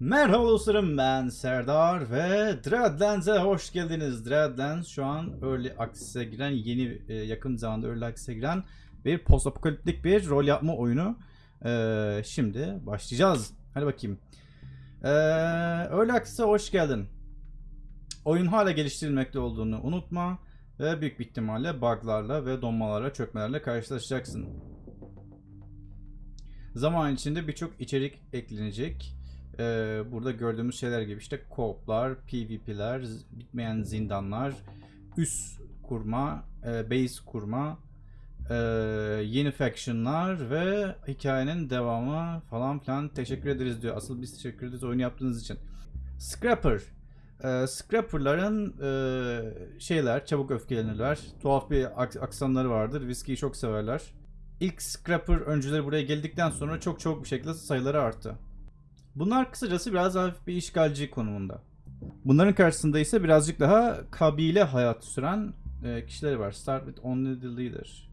Merhaba dostlarım ben Serdar ve Dreadlands'e hoş geldiniz. Dreadlands şu an Early Access'e giren yeni e, yakın zamanda Early Access'e giren bir post apokaliptik bir rol yapma oyunu. E, şimdi başlayacağız. Hadi bakayım. E, Early Access'e hoş geldin. Oyun hala geliştirilmekte olduğunu unutma ve büyük bir ihtimalle buglarla ve donmalarla çökmelerle karşılaşacaksın. Zaman içinde birçok içerik eklenecek. Ee, burada gördüğümüz şeyler gibi işte co-op'lar, PvP'ler, bitmeyen zindanlar, üs kurma, e, base kurma, e, yeni faction'lar ve hikayenin devamı falan filan teşekkür ederiz diyor. Asıl biz teşekkür ederiz oyunu yaptığınız için. Scrapper. Ee, Scrapper'ların e, şeyler, çabuk öfkelenirler. Tuhaf bir aks- aksanları vardır. Viskiyi çok severler. İlk Scrapper öncüleri buraya geldikten sonra çok çabuk bir şekilde sayıları arttı. Bunlar kısacası biraz hafif bir işgalci konumunda. Bunların karşısında ise birazcık daha kabile hayatı süren e, kişiler var. Start with only the leader.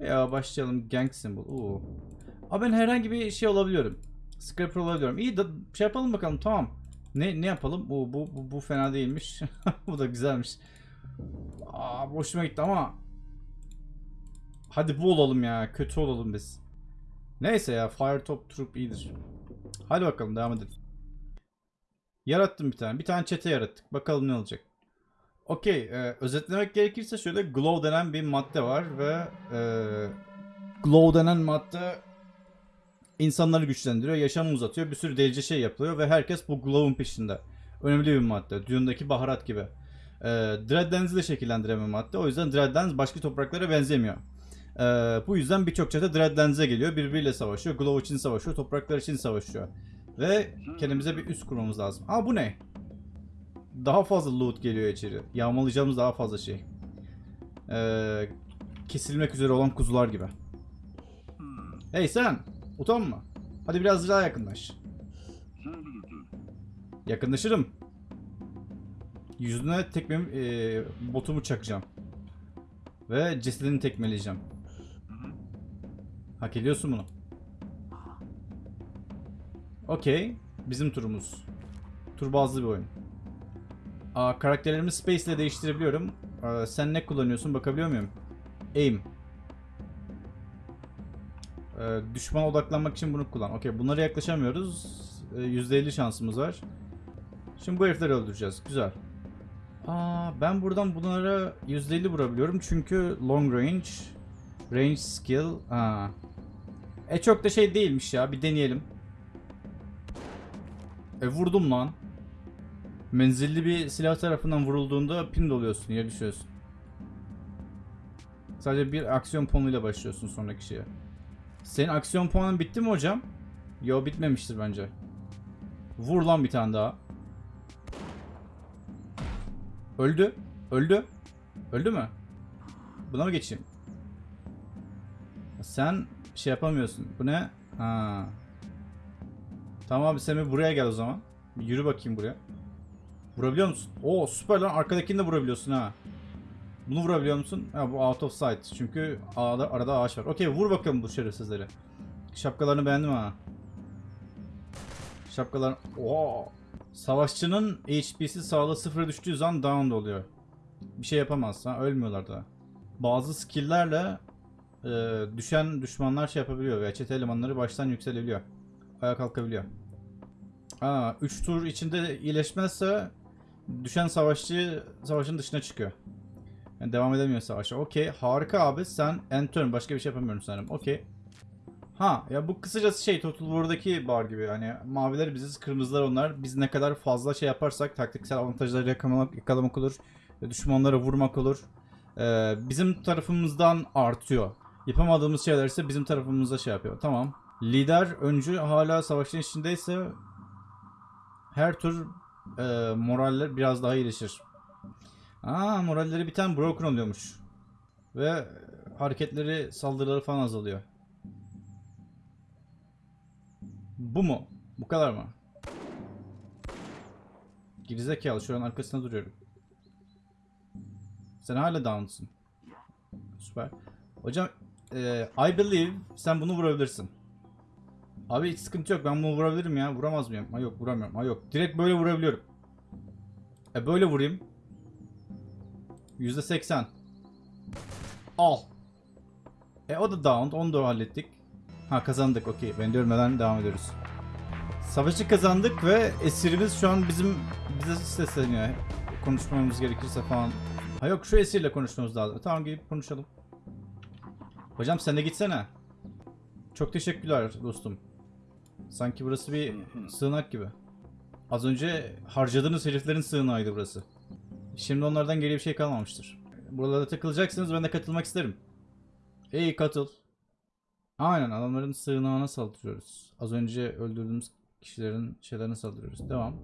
Ya başlayalım gang symbol. Oo. Aa, ben herhangi bir şey olabiliyorum. Scrapper olabiliyorum. İyi da şey yapalım bakalım tamam. Ne ne yapalım? Oo, bu, bu, bu fena değilmiş. bu da güzelmiş. Aa, hoşuma gitti ama Hadi bu olalım ya. Kötü olalım biz. Neyse ya Fire Top Troop iyidir. Hadi bakalım devam edelim. Yarattım bir tane. Bir tane çete yarattık. Bakalım ne olacak. Okey. e, özetlemek gerekirse şöyle Glow denen bir madde var ve e, Glow denen madde insanları güçlendiriyor, yaşamı uzatıyor, bir sürü delice şey yapılıyor ve herkes bu Glow'un peşinde. Önemli bir madde. Düğündeki baharat gibi. E, Dreadlands'i de şekillendiren bir madde. O yüzden Dreadlands başka topraklara benzemiyor. Ee, bu yüzden birçok çete Dreadlands'e geliyor. Birbiriyle savaşıyor. Glow için savaşıyor. Topraklar için savaşıyor. Ve kendimize bir üst kurmamız lazım. Aa bu ne? Daha fazla loot geliyor içeri. Yağmalayacağımız daha fazla şey. Ee, kesilmek üzere olan kuzular gibi. Hey sen! Utanma. Hadi biraz daha yakınlaş. Yakınlaşırım. Yüzüne tekmemi, e, botumu çakacağım. Ve cesedini tekmeleyeceğim. Hak ediyorsun bunu. Okey. Bizim turumuz. Tur bazlı bir oyun. Aa, karakterlerimi Space ile değiştirebiliyorum. Aa, sen ne kullanıyorsun bakabiliyor muyum? Aim. Ee, düşmana odaklanmak için bunu kullan. Okey bunlara yaklaşamıyoruz. Ee, %50 şansımız var. Şimdi bu herifleri öldüreceğiz. Güzel. Aa, ben buradan bunlara %50 vurabiliyorum çünkü long range, range skill. Aa. E çok da şey değilmiş ya. Bir deneyelim. E vurdum lan. Menzilli bir silah tarafından vurulduğunda pin doluyorsun, yere düşüyorsun. Sadece bir aksiyon puanıyla başlıyorsun sonraki şeye. Senin aksiyon puanın bitti mi hocam? Yo bitmemiştir bence. Vur lan bir tane daha. Öldü. Öldü. Öldü mü? Buna mı geçeyim? Sen şey yapamıyorsun. Bu ne? Ha. Tamam abi sen bir buraya gel o zaman. Bir yürü bakayım buraya. Vurabiliyor musun? Oo süper lan arkadakini de vurabiliyorsun ha. Bunu vurabiliyor musun? Ha bu out of sight. Çünkü arada, arada ağaç var. Okey vur bakalım bu şerefsizleri. Şapkalarını beğendim ha. Şapkalar... Oo. Savaşçının HP'si sağlığı sıfıra düştüğü zaman down oluyor. Bir şey yapamaz. Ha, ölmüyorlar da. Bazı skill'lerle e, düşen düşmanlar şey yapabiliyor ve çete elemanları baştan yükselebiliyor. Ayağa kalkabiliyor. Aa, 3 tur içinde iyileşmezse düşen savaşçı savaşın dışına çıkıyor. Yani devam edemiyor savaşa. Okey. Harika abi. Sen end turn. Başka bir şey yapamıyorum sanırım. Okey. Ha ya bu kısacası şey Total War'daki bar gibi hani maviler biziz kırmızılar onlar biz ne kadar fazla şey yaparsak taktiksel avantajları yakalamak, yakalamak olur düşmanlara vurmak olur Ee, bizim tarafımızdan artıyor yapamadığımız şeyler ise bizim tarafımızda şey yapıyor tamam lider öncü hala savaşın içindeyse her tur e, moraller biraz daha iyileşir Aa moralleri bir tane broken oluyormuş ve hareketleri saldırıları falan azalıyor Bu mu? Bu kadar mı? Gerizekalı şu an arkasında duruyorum. Sen hala down'sın. Süper. Hocam e, I believe sen bunu vurabilirsin. Abi hiç sıkıntı yok. Ben bunu vurabilirim ya. Vuramaz mıyım? Ha yok vuramıyorum. Ha yok. Direkt böyle vurabiliyorum. E böyle vurayım. %80. Al. E o da down. Onu da hallettik. Ha kazandık. Okey. Ben de ölmeden devam ediyoruz. Savaşı kazandık ve esirimiz şu an bizim bize sesleniyor. Konuşmamız gerekirse falan. Ha yok şu esirle konuşmamız lazım. Tamam gelip konuşalım. Hocam sen de gitsene. Çok teşekkürler dostum. Sanki burası bir sığınak gibi. Az önce harcadığınız heriflerin sığınağıydı burası. Şimdi onlardan geriye bir şey kalmamıştır. Buralarda takılacaksınız ben de katılmak isterim. İyi katıl. Aynen adamların sığınağına saldırıyoruz. Az önce öldürdüğümüz kişilerin şeylerine saldırıyoruz. Devam.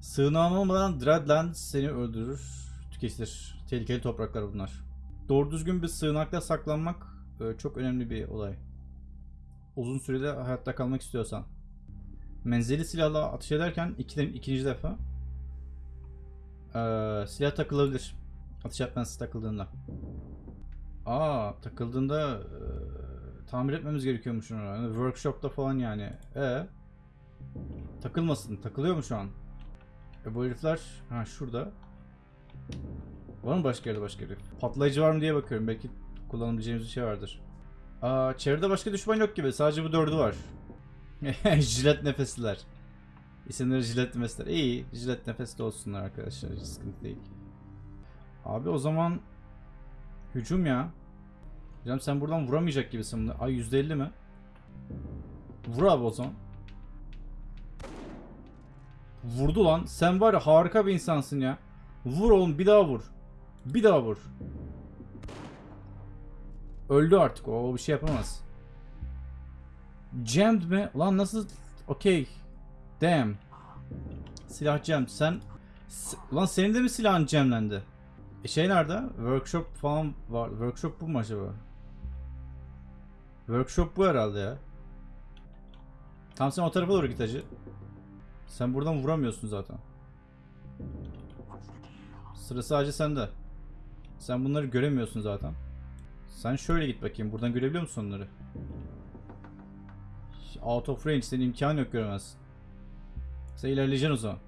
Sığınağın olmadan Dreadland seni öldürür, tüketilir. Tehlikeli topraklar bunlar. Doğru düzgün bir sığınakta saklanmak çok önemli bir olay. Uzun sürede hayatta kalmak istiyorsan. Menzili silahla atış ederken iki, ikinci defa e, silah takılabilir. Atış etmez takıldığında. Aa takıldığında e, tamir etmemiz gerekiyormuş onu. Yani workshop'ta falan yani. E takılmasın. Takılıyor mu şu an? E bu herifler ha şurada. Var mı başka yerde başka herif? Patlayıcı var mı diye bakıyorum. Belki kullanabileceğimiz bir şey vardır. Aa çevrede başka düşman yok gibi. Sadece bu dördü var. jilet nefesliler. İsimleri jilet nefesler. İyi. Jilet nefesli olsunlar arkadaşlar. Hiç sıkıntı değil. Abi o zaman hücum ya. Hocam sen buradan vuramayacak gibisin. bunu. Ay %50 mi? Vur abi o zaman. Vurdu lan. Sen var ya harika bir insansın ya. Vur oğlum bir daha vur. Bir daha vur. Öldü artık o. Bir şey yapamaz. Jammed mi? Lan nasıl? Okey. Damn. Silah jammed. Sen... S- Lan senin de mi silahın jamlendi? E şey nerede? Workshop falan var. Workshop bu mu acaba? Workshop bu herhalde ya. Tamam sen o tarafa doğru git hacı. Sen buradan vuramıyorsun zaten. Sıra sadece sende. Sen bunları göremiyorsun zaten. Sen şöyle git bakayım. Buradan görebiliyor musun onları? Out of range. Senin imkanı yok göremezsin. Sen ilerleyeceksin o zaman.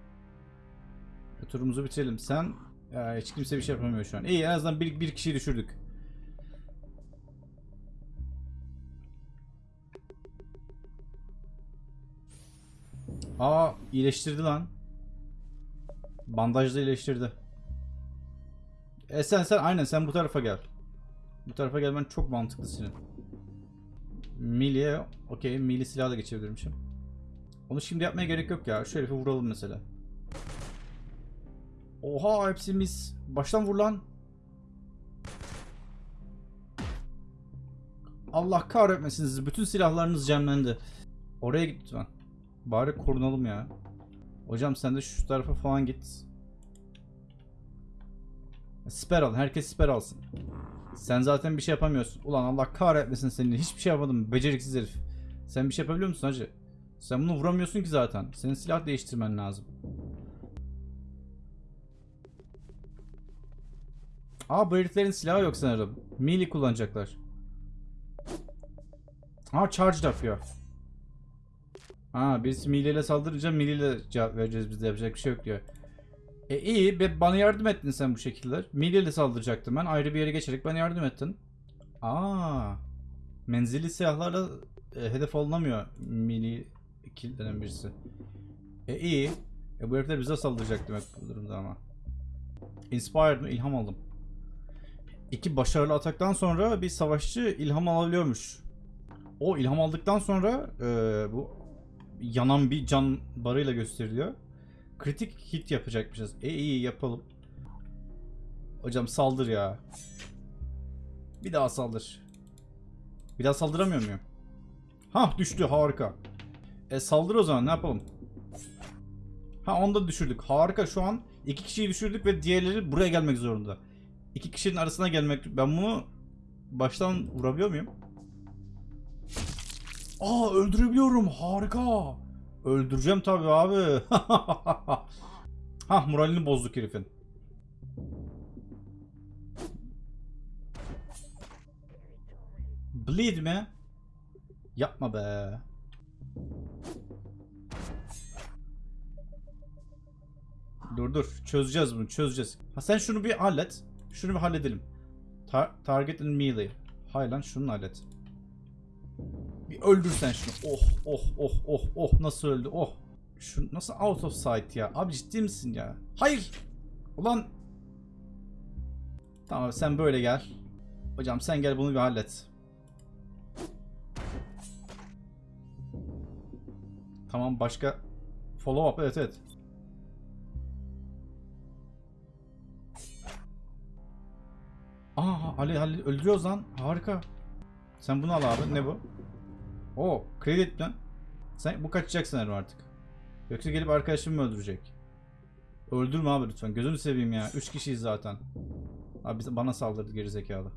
E, Turumuzu bitirelim. Sen ya, hiç kimse bir şey yapamıyor şu an. İyi en azından bir, bir kişiyi düşürdük. Aa iyileştirdi lan. Bandajla iyileştirdi. E sen sen aynen sen bu tarafa gel. Bu tarafa gelmen çok mantıklı senin. Milli'ye okey Milli silahla geçebilirmişim. Onu şimdi yapmaya gerek yok ya. Şu herifi vuralım mesela. Oha hepsi mis. Baştan vur lan. Allah kahretmesin. Bütün silahlarınız cemlendi. Oraya git lütfen. Bari korunalım ya. Hocam sen de şu tarafa falan git. Siper al. Herkes siper alsın. Sen zaten bir şey yapamıyorsun. Ulan Allah kahretmesin seni. Hiçbir şey yapmadım. Beceriksiz herif. Sen bir şey yapabiliyor musun hacı? Sen bunu vuramıyorsun ki zaten. Senin silah değiştirmen lazım. Aa bu heriflerin silahı yok sanırım. Melee kullanacaklar. Aa charge yapıyor. Aa biz melee ile saldırınca melee ile cevap vereceğiz biz de yapacak bir şey yok diyor. E iyi be bana yardım ettin sen bu şekilde. Melee ile saldıracaktım ben ayrı bir yere geçerek bana yardım ettin. Aa menzilli silahlarla e, hedef alınamıyor melee killenen birisi. E iyi. E bu herifler bize saldıracak demek bu durumda ama. Inspired mı? İlham aldım. İki başarılı ataktan sonra bir savaşçı ilham alabiliyormuş. O ilham aldıktan sonra e, bu yanan bir can barıyla gösteriliyor. Kritik hit yapacakmışız. E iyi yapalım. Hocam saldır ya. Bir daha saldır. Bir daha saldıramıyor muyum? Hah düştü harika. E saldır o zaman ne yapalım? Ha onu da düşürdük. Harika şu an iki kişiyi düşürdük ve diğerleri buraya gelmek zorunda. İki kişinin arasına gelmek... Ben bunu baştan vurabiliyor muyum? Aa öldürebiliyorum. Harika. Öldüreceğim tabii abi. Hah moralini bozduk herifin. Bleed mi? Yapma be. Dur dur. Çözeceğiz bunu. Çözeceğiz. Ha sen şunu bir hallet. Şunu bir halledelim. Tar- target and melee. Hay lan şunu hallet. Bir öldürsen şunu. Oh oh oh oh oh nasıl öldü oh. Şu nasıl out of sight ya? Abi ciddi misin ya? Hayır. Ulan. Tamam sen böyle gel. Hocam sen gel bunu bir hallet. Tamam başka follow up evet evet. Aa Ali Ali öldürüyoruz lan. Harika. Sen bunu al abi. Ne bu? O kredi lan. Sen bu kaçacak sanırım artık. Yoksa gelip arkadaşımı mı öldürecek? Öldürme abi lütfen. Gözünü seveyim ya. Üç kişiyiz zaten. Abi bana saldırdı gerizekalı.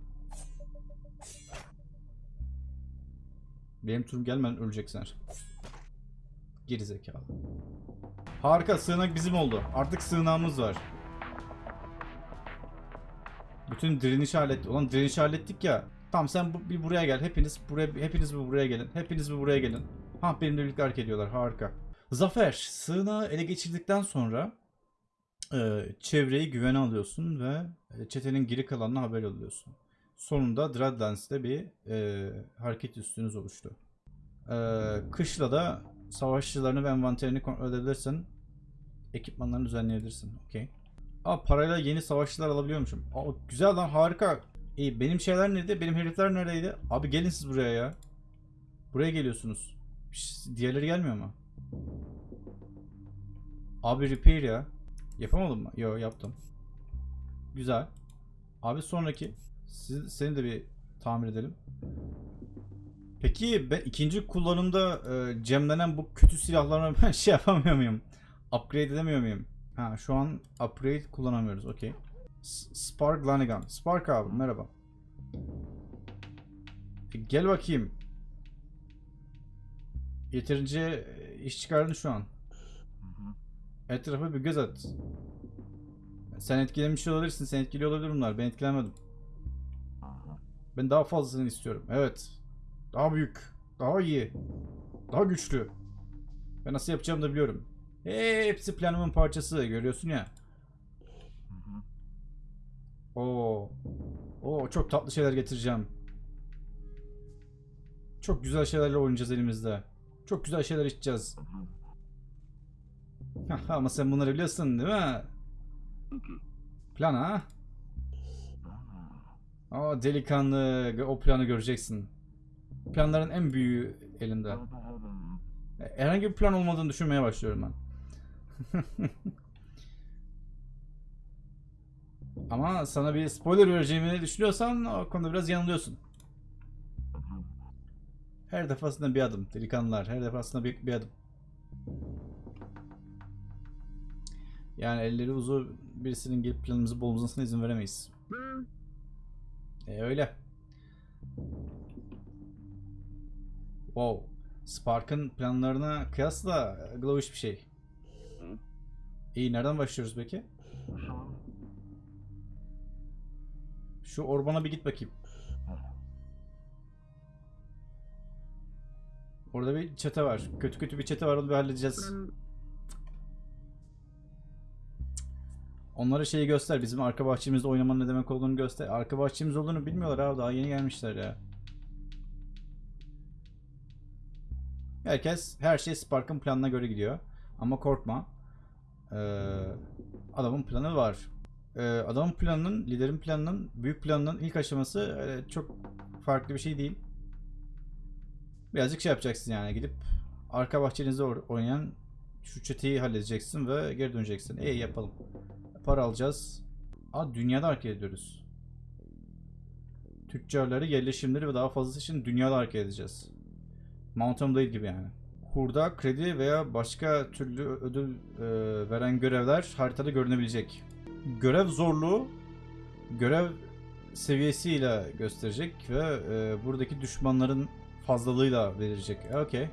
Benim turum gelmeden öleceksin. Gerizekalı. Harika sığınak bizim oldu. Artık sığınağımız var. Bütün direniş hallet. Ulan direniş hallettik ya. Tamam sen bu, bir buraya gel. Hepiniz buraya hepiniz bir buraya gelin. Hepiniz bir buraya gelin. Ha benimle birlikte hareket ediyorlar. Harika. Zafer, sığınağı ele geçirdikten sonra e, çevreyi güvene alıyorsun ve e, çetenin geri kalanına haber alıyorsun. Sonunda Dreadlands'te bir e, hareket üstünüz oluştu. E, kışla da savaşçılarını ve envanterini kontrol edebilirsin. Ekipmanlarını düzenleyebilirsin. Okey. Aa parayla yeni savaşçılar alabiliyormuşum. Aa güzel lan harika. İyi benim şeyler nerede? Benim herifler neredeydi? Abi gelin siz buraya ya. Buraya geliyorsunuz. Diğerleri gelmiyor mu? Abi repair ya. Yapamadım mı? Yo yaptım. Güzel. Abi sonraki. Siz, seni de bir tamir edelim. Peki ben ikinci kullanımda e, cemlenen bu kötü silahlarına ben şey yapamıyor muyum? Upgrade edemiyor muyum? Ha şu an upgrade kullanamıyoruz. Okey. Spark Lanigan. Spark abi merhaba. E, gel bakayım. Yeterince e, iş çıkardın şu an. Etrafa bir göz at. Sen etkilemiş olabilirsin. Sen etkiliyor olabilir bunlar. Ben etkilemedim. Ben daha fazlasını istiyorum. Evet. Daha büyük. Daha iyi. Daha güçlü. Ben nasıl yapacağımı da biliyorum. Hepsi planımın parçası. Görüyorsun ya. Oo. Oo çok tatlı şeyler getireceğim. Çok güzel şeylerle oynayacağız elimizde. Çok güzel şeyler içeceğiz. Ama sen bunları biliyorsun değil mi? Plan ha? Aa delikanlı o planı göreceksin. Planların en büyüğü elimde. Herhangi bir plan olmadığını düşünmeye başlıyorum ben. Ama sana bir spoiler vereceğimi düşünüyorsan o konuda biraz yanılıyorsun. Her defasında bir adım delikanlılar. Her defasında bir, bir adım. Yani elleri uzun birisinin gelip planımızı bozmasına izin veremeyiz. E öyle. Wow. Spark'ın planlarına kıyasla glowish bir şey. İyi nereden başlıyoruz peki? Şu orbana bir git bakayım. Orada bir çete var. Kötü kötü bir çete var onu bir halledeceğiz. Onlara şeyi göster. Bizim arka bahçemizde oynamanın ne demek olduğunu göster. Arka bahçemiz olduğunu bilmiyorlar abi. Daha yeni gelmişler ya. Herkes, her şey Spark'ın planına göre gidiyor. Ama korkma. Ee, adamın planı var. Ee, adamın planının, liderin planının, büyük planının ilk aşaması e, çok farklı bir şey değil. Birazcık şey yapacaksın yani gidip arka bahçenizde oynayan şu çeteyi halledeceksin ve geri döneceksin. İyi yapalım. Para alacağız. Aa dünyada hareket ediyoruz. Tüccarları, yerleşimleri ve daha fazlası için dünyada hareket edeceğiz. Mountain değil gibi yani. Hurda, kredi veya başka türlü ödül e, veren görevler haritada görünebilecek. Görev zorluğu görev seviyesiyle gösterecek ve e, buradaki düşmanların fazlalığıyla verecek. Okey.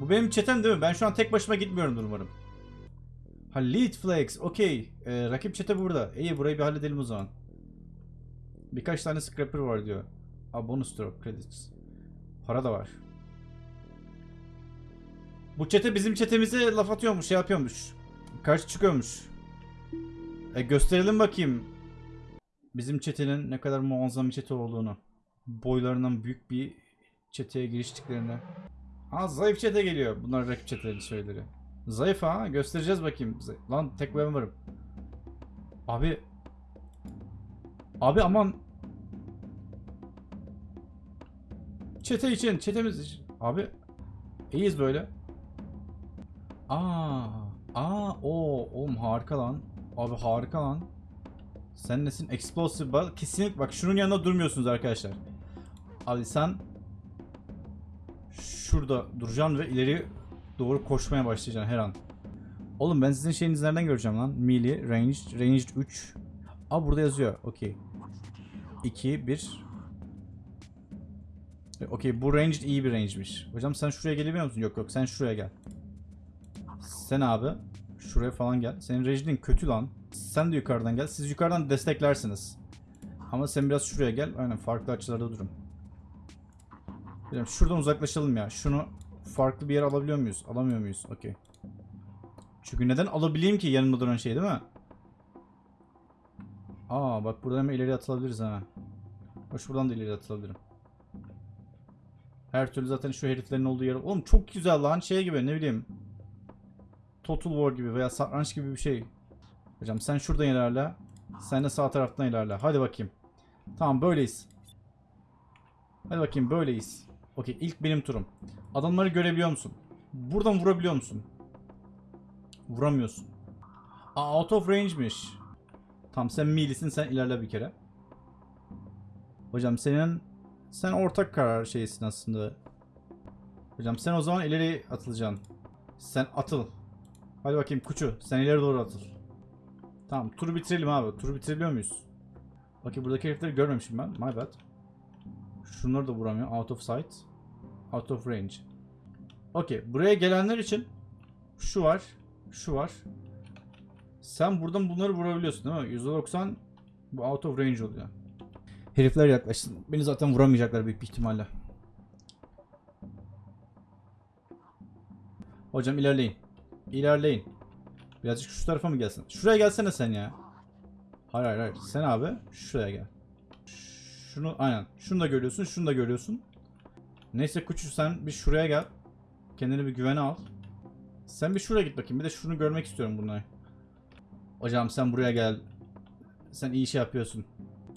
Bu benim çetem değil mi? Ben şu an tek başıma gitmiyorum umarım. Ha lead flags. Okey. Ee, rakip çete burada. İyi burayı bir halledelim o zaman. Birkaç tane scrapper var diyor. Aa bonus drop credits. Para da var. Bu çete bizim çetemize laf atıyormuş, şey yapıyormuş. Karşı çıkıyormuş. E gösterelim bakayım. Bizim çetenin ne kadar muazzam bir çete olduğunu. Boylarından büyük bir çeteye giriştiklerini. Ha zayıf çete geliyor. Bunlar rakip çetelerin şeyleri. Zayıf ha. Göstereceğiz bakayım. Lan tek ben varım. Abi. Abi aman. Çete için. Çetemiz için. Abi. İyiyiz böyle. Aa. Aa. O. Oğlum harika lan. Abi harika lan. Sen nesin? Explosive bal. Kesinlikle bak şunun yanında durmuyorsunuz arkadaşlar. Abi sen şurada duracaksın ve ileri doğru koşmaya başlayacaksın her an. Oğlum ben sizin şeyinizi nereden göreceğim lan? Melee, ranged, ranged 3. Aa burada yazıyor. Okey. 2, 1. E, Okey bu ranged iyi bir range'miş. Hocam sen şuraya gelebiliyor musun? Yok yok sen şuraya gel. Sen abi şuraya falan gel. Senin ranged'in kötü lan. Sen de yukarıdan gel. Siz yukarıdan desteklersiniz. Ama sen biraz şuraya gel. Aynen farklı açılarda durun. Bilmiyorum, şuradan uzaklaşalım ya. Şunu farklı bir yere alabiliyor muyuz? Alamıyor muyuz? Okey. Çünkü neden alabileyim ki yanımda duran şey değil mi? Aa bak buradan hemen ileri atılabiliriz ha. Bak şuradan da ileri atılabilirim. Her türlü zaten şu heriflerin olduğu yer. Oğlum çok güzel lan şey gibi ne bileyim. Total War gibi veya satranç gibi bir şey. Hocam sen şuradan ilerle. Sen de sağ taraftan ilerle. Hadi bakayım. Tamam böyleyiz. Hadi bakayım böyleyiz. Okey ilk benim turum. Adamları görebiliyor musun? Buradan vurabiliyor musun? Vuramıyorsun. Aa, out of range'miş. Tamam sen meale'sin sen ilerle bir kere. Hocam senin sen ortak karar şeysin aslında. Hocam sen o zaman ileri atılacaksın. Sen atıl. Hadi bakayım kuçu sen ileri doğru atıl. Tamam turu bitirelim abi. Turu bitirebiliyor muyuz? Bakayım buradaki herifleri görmemişim ben. My bad. Şunları da vuramıyor. Out of sight. Out of range. Okey. Buraya gelenler için şu var. Şu var. Sen buradan bunları vurabiliyorsun değil mi? %90 bu out of range oluyor. Herifler yaklaşsın. Beni zaten vuramayacaklar büyük bir ihtimalle. Hocam ilerleyin. İlerleyin. Birazcık şu tarafa mı gelsin? Şuraya gelsene sen ya. Hayır hayır hayır. Sen abi şuraya gel. Şunu aynen. Şunu da görüyorsun. Şunu da görüyorsun. Neyse Kuçu sen bir şuraya gel. Kendini bir güvene al. Sen bir şuraya git bakayım. Bir de şunu görmek istiyorum bunları. Hocam sen buraya gel. Sen iyi şey yapıyorsun.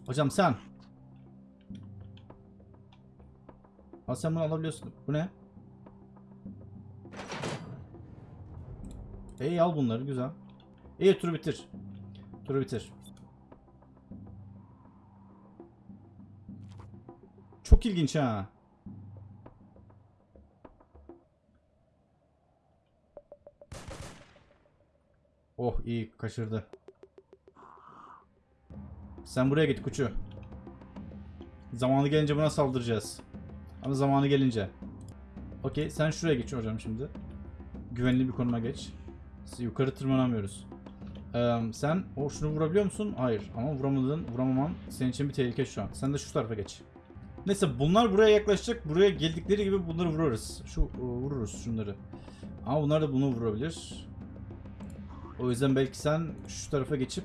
Hocam sen. Ha sen bunu alabiliyorsun. Bu ne? İyi al bunları güzel. İyi turu bitir. Turu bitir. Çok ilginç ha. Oh iyi kaçırdı. Sen buraya git kuçu. Zamanı gelince buna saldıracağız. Ama zamanı gelince. Okey sen şuraya geç hocam şimdi. Güvenli bir konuma geç. Yukarı tırmanamıyoruz. Ee, sen o şunu vurabiliyor musun? Hayır. Ama vuramadığın, vuramaman senin için bir tehlike şu an. Sen de şu tarafa geç. Neyse bunlar buraya yaklaşacak. Buraya geldikleri gibi bunları vururuz. Şu e, vururuz şunları. Ama bunlar da bunu vurabilir. O yüzden belki sen şu tarafa geçip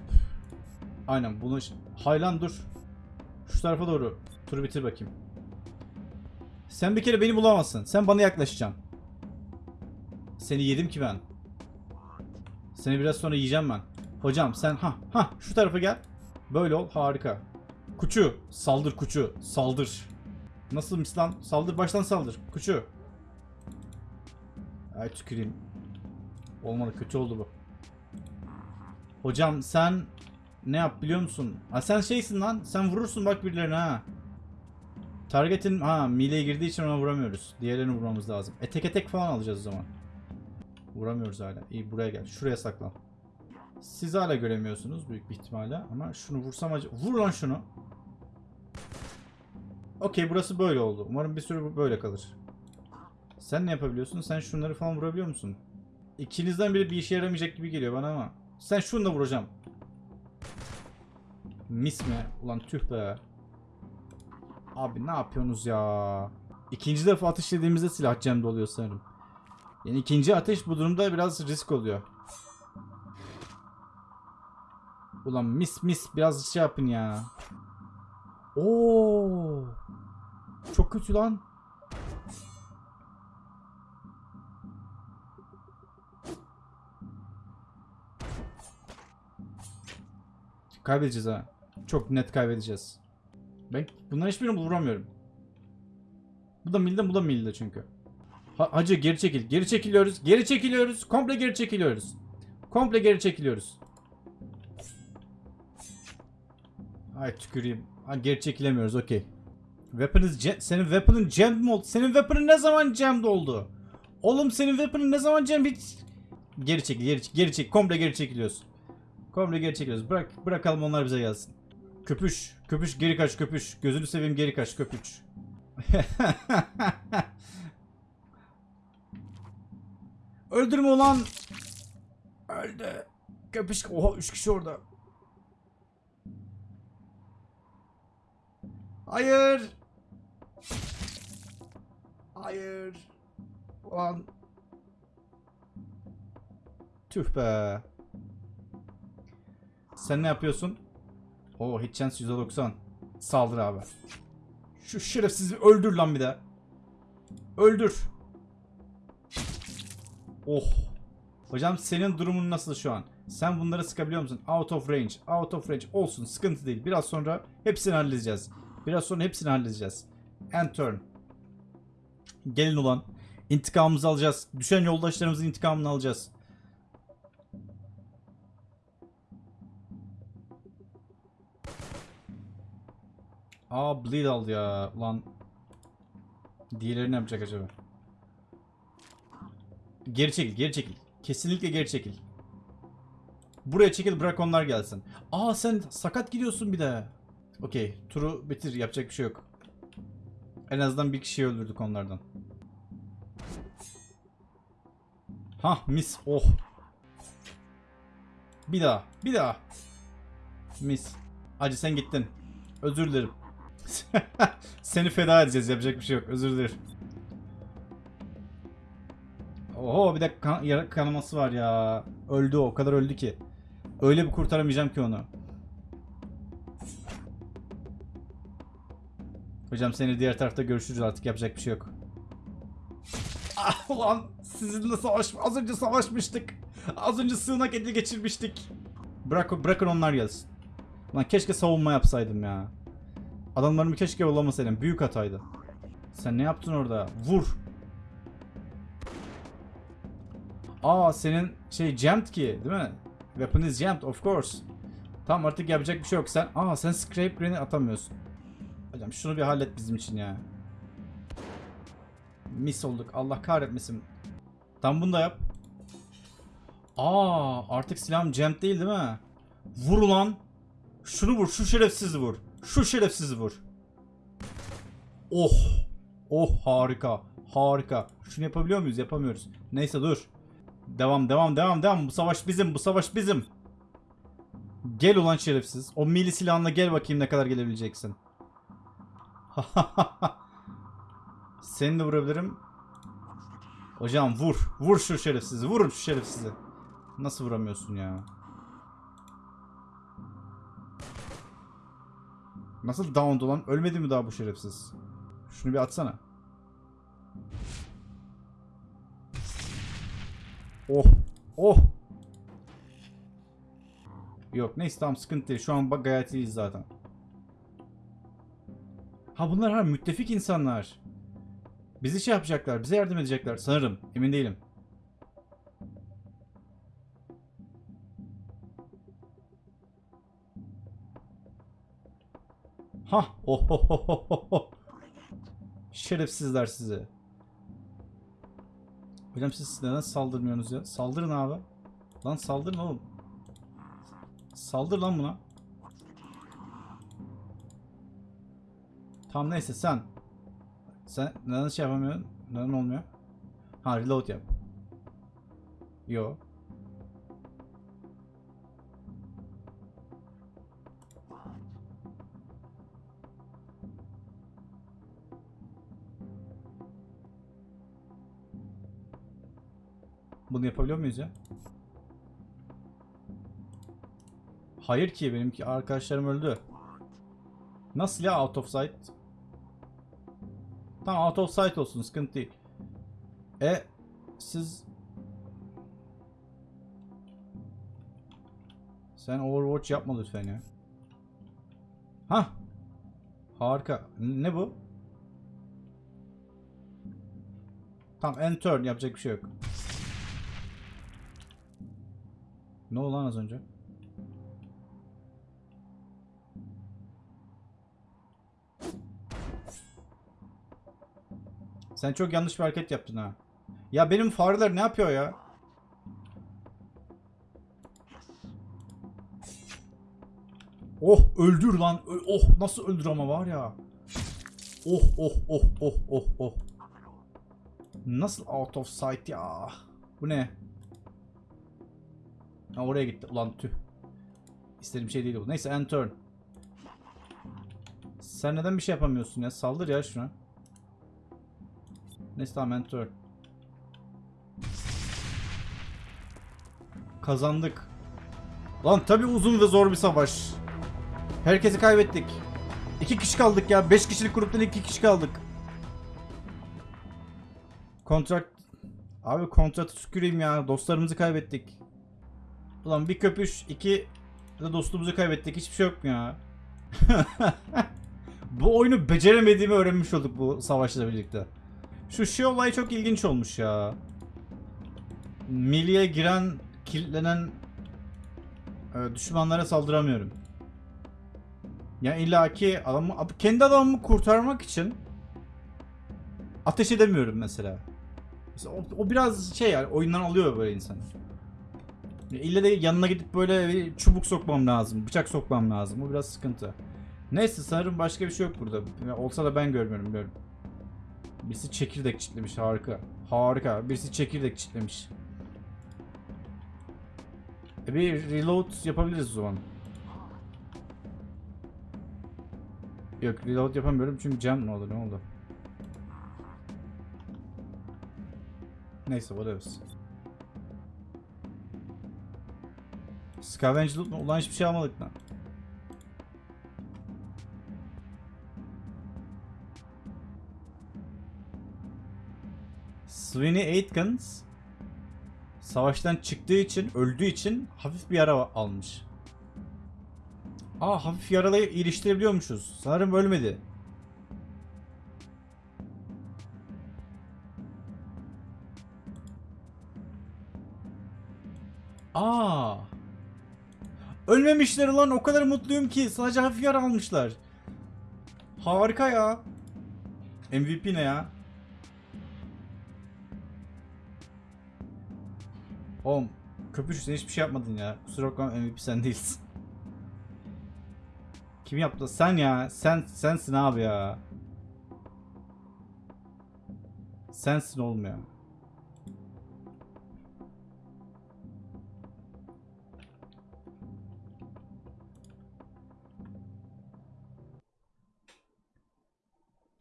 aynen bunu Haylan dur. Şu tarafa doğru. Turu bitir bakayım. Sen bir kere beni bulamazsın. Sen bana yaklaşacaksın. Seni yedim ki ben. Seni biraz sonra yiyeceğim ben. Hocam sen ha ha şu tarafa gel. Böyle ol harika. Kuçu saldır kuçu saldır. Nasıl mislan? Saldır baştan saldır. Kuçu. Ay tüküreyim. Olmadı kötü oldu bu. Hocam sen ne yap biliyor musun? Ha sen şeysin lan. Sen vurursun bak birilerine ha. Target'in ha mileye girdiği için ona vuramıyoruz. Diğerlerini vurmamız lazım. E tek tek falan alacağız o zaman. Vuramıyoruz hala. İyi buraya gel. Şuraya saklan. Siz hala göremiyorsunuz büyük bir ihtimalle ama şunu vursam acı... Vur lan şunu. Okey burası böyle oldu. Umarım bir süre bu böyle kalır. Sen ne yapabiliyorsun? Sen şunları falan vurabiliyor musun? İkinizden biri bir işe yaramayacak gibi geliyor bana ama. Sen şunu da vuracağım. Mis mi? Ulan tüh be. Abi ne yapıyorsunuz ya? İkinci defa ateş dediğimizde silah cemde oluyor sanırım. Yani ikinci ateş bu durumda biraz risk oluyor. Ulan mis mis biraz şey yapın ya. Oo. Çok kötü lan. Kaybedeceğiz ha. Çok net kaybedeceğiz. Ben bunların hiçbirini vuramıyorum. Bu da milde bu da milde çünkü. Ha, hacı geri çekil. Geri çekiliyoruz. Geri çekiliyoruz. Komple geri çekiliyoruz. Komple geri çekiliyoruz. Ay tüküreyim. Ha, geri çekilemiyoruz okey. Weapon'ız ce- senin weapon'ın jammed mi oldu? Senin weapon'ın ne zaman jammed oldu? Oğlum senin weapon'ın ne zaman jammed hiç... Geri çekil, geri, çek- geri çek. Komple geri çekiliyoruz. Komple geri çekiliyoruz. Bırak, bırakalım onlar bize gelsin. Köpüş, köpüş geri kaç köpüş. Gözünü seveyim geri kaç köpüş. Öldürme ulan. Öldü. Köpüş. Oha 3 kişi orada. Hayır. Hayır. Ulan. Tüh be. Sen ne yapıyorsun? Oo hit chance %90. Saldır abi. Şu şerefsizi öldür lan bir de. Öldür. Oh. Hocam senin durumun nasıl şu an? Sen bunları sıkabiliyor musun? Out of range. Out of range. Olsun sıkıntı değil. Biraz sonra hepsini halledeceğiz. Biraz sonra hepsini halledeceğiz. End turn. Gelin ulan. İntikamımızı alacağız. Düşen yoldaşlarımızın intikamını alacağız. Aa bleed aldı ya. Ulan. Diğerleri ne yapacak acaba? Geri çekil, geri çekil. Kesinlikle geri çekil. Buraya çekil bırak onlar gelsin. Aa sen sakat gidiyorsun bir de. Okey, turu bitir yapacak bir şey yok. En azından bir kişiyi öldürdük onlardan. Hah mis oh. Bir daha, bir daha. Mis. Acı sen gittin. Özür dilerim. Seni feda edeceğiz yapacak bir şey yok. Özür dilerim. Oho bir de kan kanaması var ya. Öldü o. Kadar öldü ki. Öyle bir kurtaramayacağım ki onu. Hocam seni diğer tarafta görüşürüz artık yapacak bir şey yok. Ah ulan sizinle savaş az önce savaşmıştık. Az önce sığınak eli geçirmiştik. Bırak bırakın onlar gelsin. Lan keşke savunma yapsaydım ya. Adamlarımı keşke yollamasaydım. Büyük hataydı. Sen ne yaptın orada? Vur. Aa senin şey jammed ki değil mi? Weapon is jammed of course. Tamam artık yapacak bir şey yok. Sen aa sen scrape grenade atamıyorsun. Hocam şunu bir hallet bizim için ya. Mis olduk. Allah kahretmesin. Tam bunu da yap. Aa artık silahım jammed değil değil mi? Vur ulan. Şunu vur. Şu şerefsizi vur. Şu şerefsizi vur. Oh. Oh harika. Harika. Şunu yapabiliyor muyuz? Yapamıyoruz. Neyse dur. Devam devam devam devam. Bu savaş bizim. Bu savaş bizim. Gel ulan şerefsiz. O mili silahınla gel bakayım ne kadar gelebileceksin. Seni de vurabilirim. Hocam vur. Vur şu şerefsizi. Vurun şu şerefsizi. Nasıl vuramıyorsun ya? Nasıl down lan? Ölmedi mi daha bu şerefsiz? Şunu bir atsana. Oh. Oh. Yok neyse tamam sıkıntı değil. Şu an bak gayet iyiyiz zaten. Ha bunlar ha müttefik insanlar. Bizi şey yapacaklar. Bize yardım edecekler. Sanırım. Emin değilim. Ha, oh, oh, oh, oh, oh. Şerefsizler sizi. Hocam siz neden saldırmıyorsunuz ya? Saldırın abi. Lan saldırın oğlum. Saldır lan buna. Tamam neyse sen. Sen neden şey yapamıyorsun? Neden olmuyor? Ha reload yap. Yo. Bunu yapabiliyor muyuz ya? Hayır ki benimki arkadaşlarım öldü. Nasıl ya out of sight? Tamam out of sight olsun sıkıntı değil. E siz Sen Overwatch yapma lütfen ya. Hah. Harika. Ne bu? Tamam end turn yapacak bir şey yok. Ne oldu lan az önce? Sen çok yanlış bir hareket yaptın ha. Ya benim fareler ne yapıyor ya? Oh öldür lan. Oh nasıl öldür ama var ya. Oh oh oh oh oh oh. Nasıl out of sight ya? Bu ne? Ha oraya gitti. Ulan tüh. İstediğim şey değil bu. Neyse end turn. Sen neden bir şey yapamıyorsun ya? Saldır ya şuna. Neyse tamam end turn. Kazandık. Lan tabi uzun ve zor bir savaş. Herkesi kaybettik. İki kişi kaldık ya. Beş kişilik gruptan iki kişi kaldık. Kontrat... Abi kontratı tüküreyim ya. Dostlarımızı kaybettik. Ulan bir köpüş, iki de dostumuzu kaybettik. Hiçbir şey yok mu ya? bu oyunu beceremediğimi öğrenmiş olduk bu savaşla birlikte. Şu şey olay çok ilginç olmuş ya. Milliye giren, kilitlenen e, düşmanlara saldıramıyorum. Ya illaki adamı, kendi adamımı kurtarmak için ateş edemiyorum mesela. Mesela o, o biraz şey yani oyundan alıyor böyle insan. İlle de yanına gidip böyle bir çubuk sokmam lazım, bıçak sokmam lazım. Bu biraz sıkıntı. Neyse sanırım başka bir şey yok burada. Olsa da ben görmüyorum biliyorum. Birisi çekirdek çitlemiş harika. Harika. Birisi çekirdek çitlemiş. E bir reload yapabiliriz o zaman. Yok reload yapamıyorum çünkü cam ne oldu ne oldu? Neyse whatever. Scavenge loot? Ulan hiçbir şey almadık lan. Sweeney Aitkins savaştan çıktığı için, öldüğü için hafif bir yara almış. Aa hafif yaralayı iyileştirebiliyormuşuz. Sanırım ölmedi. Aa. Ölmemişler lan o kadar mutluyum ki sadece hafif yara almışlar. Harika ya. MVP ne ya? Oğlum köpüş sen hiçbir şey yapmadın ya. Kusura bakma MVP sen değilsin. Kim yaptı? Sen ya. Sen sensin abi ya. Sensin oğlum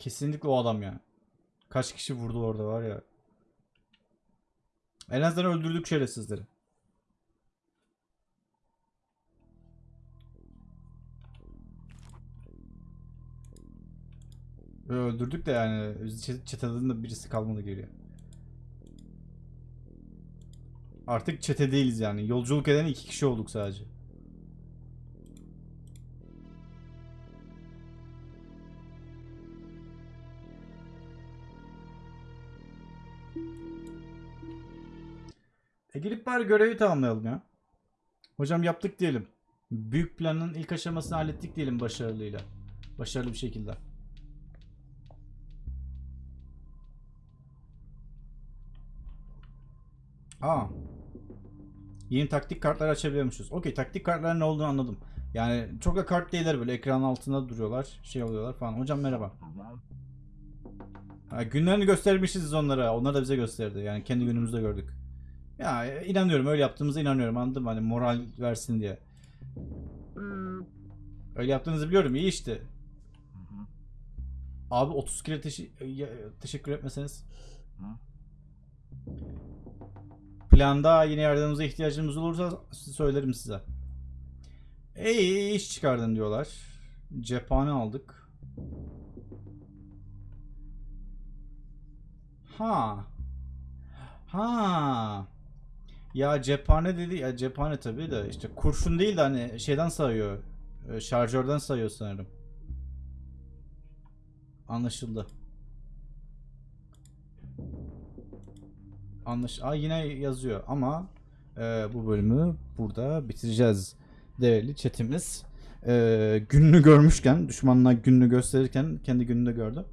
Kesinlikle o adam ya. Kaç kişi vurdu orada var ya. En azından öldürdük şerefsizleri. Ve öldürdük de yani çeteden de birisi kalmadı geriye. Artık çete değiliz yani. Yolculuk eden iki kişi olduk sadece. E gelip bari görevi tamamlayalım ya. Hocam yaptık diyelim. Büyük planın ilk aşamasını hallettik diyelim başarılıyla. Başarılı bir şekilde. Aa. Yeni taktik kartlar açabiliyormuşuz. Okey taktik kartların ne olduğunu anladım. Yani çok da kart değiller böyle ekran altında duruyorlar. Şey oluyorlar falan. Hocam merhaba. Ha, günlerini göstermişiz onlara. Onlar da bize gösterdi. Yani kendi günümüzde gördük. Ya inanıyorum öyle yaptığımıza inanıyorum anladın mı? Hani moral versin diye. Öyle yaptığınızı biliyorum iyi işte. Abi 30 kere ya- teşekkür etmeseniz. planda yine yardımınıza ihtiyacımız olursa söylerim size. İyi iş çıkardın diyorlar. Cephane aldık. Ha. Ha. Ya cephane dedi ya cephane tabii de işte kurşun değil de hani şeyden sayıyor. e, Şarjörden sayıyor sanırım. Anlaşıldı. Anlaş Aa, yine yazıyor ama e, bu bölümü burada bitireceğiz değerli chatimiz. E, gününü görmüşken, düşmanına gününü gösterirken kendi gününü de gördü.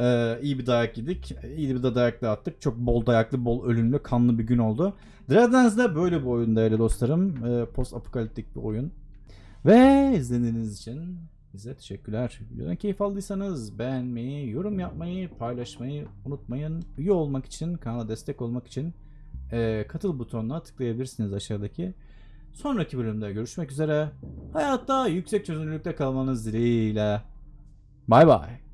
E, iyi bir dayak yedik. İyi bir de dayak da attık. Çok bol dayaklı, bol ölümlü, kanlı bir gün oldu. Dragon's da böyle bir oyun değerli dostlarım. E, post apokaliptik bir oyun. Ve izlediğiniz için bize teşekkürler. Videodan keyif aldıysanız beğenmeyi, yorum yapmayı, paylaşmayı unutmayın. Üye olmak için, kanala destek olmak için e, katıl butonuna tıklayabilirsiniz aşağıdaki. Sonraki bölümde görüşmek üzere. Hayatta yüksek çözünürlükte kalmanız dileğiyle. Bay bay.